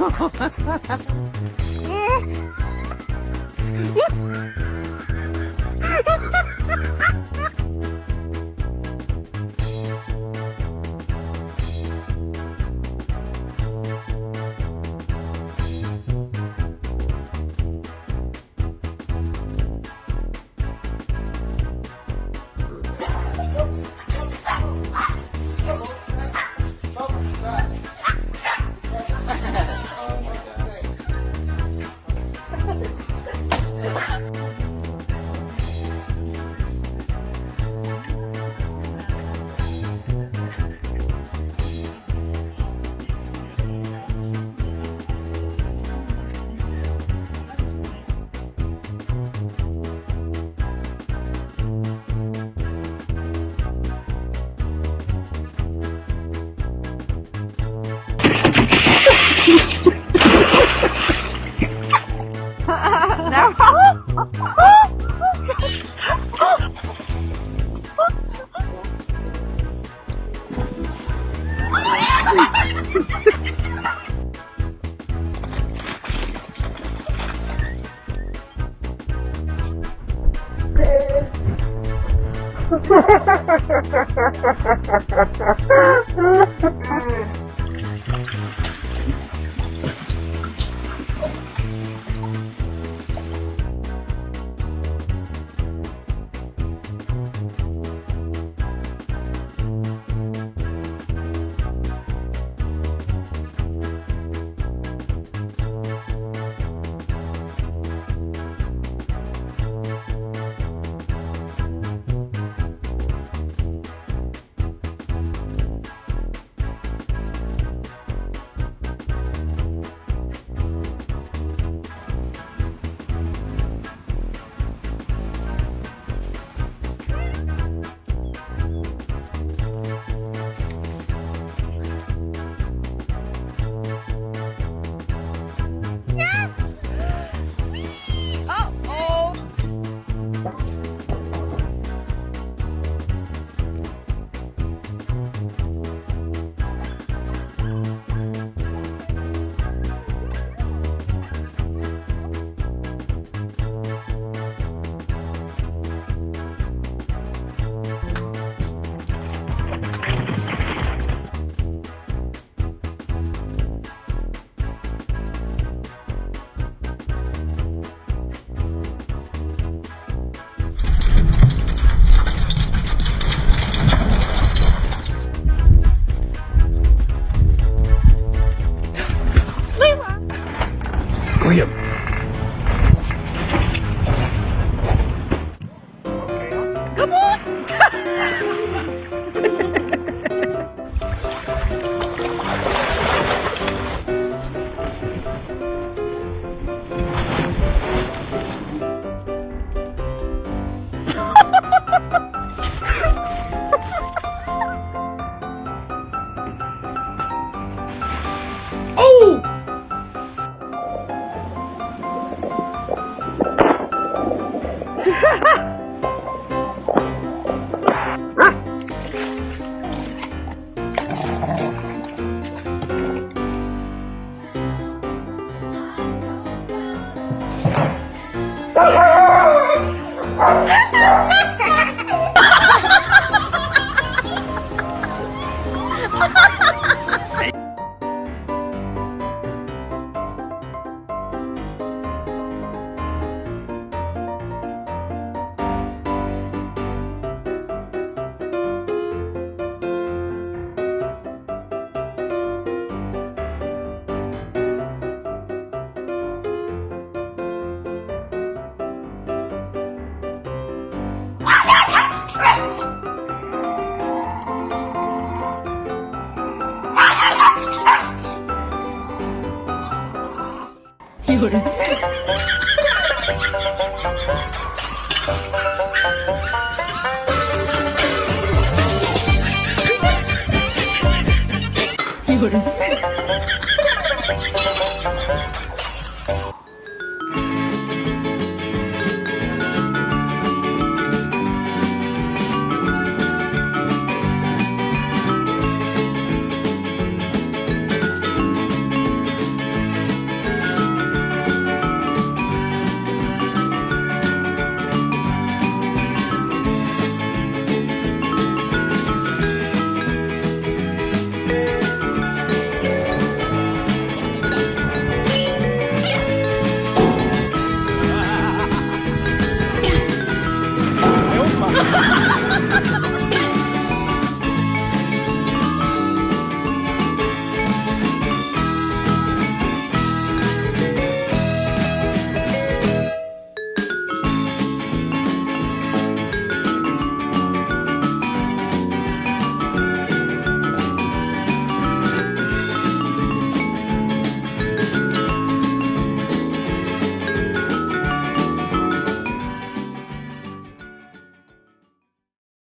よ。Ha ha ha ha ha ha ha ha ha Oh! 一个人。一个人。